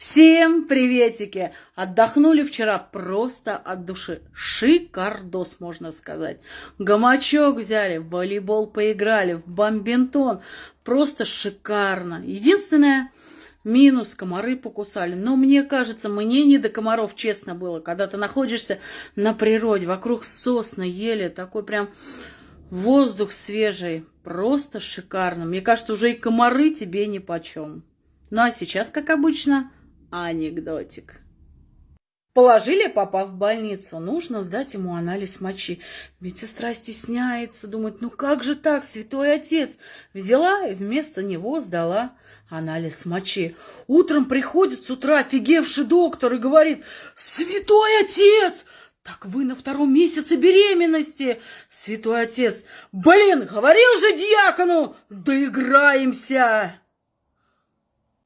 Всем приветики! Отдохнули вчера просто от души. Шикардос, можно сказать. Гамачок взяли, в волейбол поиграли, в бомбинтон. Просто шикарно. Единственное, минус, комары покусали. Но мне кажется, мне не до комаров, честно было. Когда ты находишься на природе, вокруг сосны, ели, такой прям воздух свежий. Просто шикарно. Мне кажется, уже и комары тебе ни почем. Ну а сейчас, как обычно, Анекдотик. Положили папа в больницу, нужно сдать ему анализ мочи. Медсестра стесняется, думает, ну как же так, святой отец? Взяла и вместо него сдала анализ мочи. Утром приходит с утра офигевший доктор и говорит, святой отец, так вы на втором месяце беременности, святой отец. Блин, говорил же дьякону, доиграемся.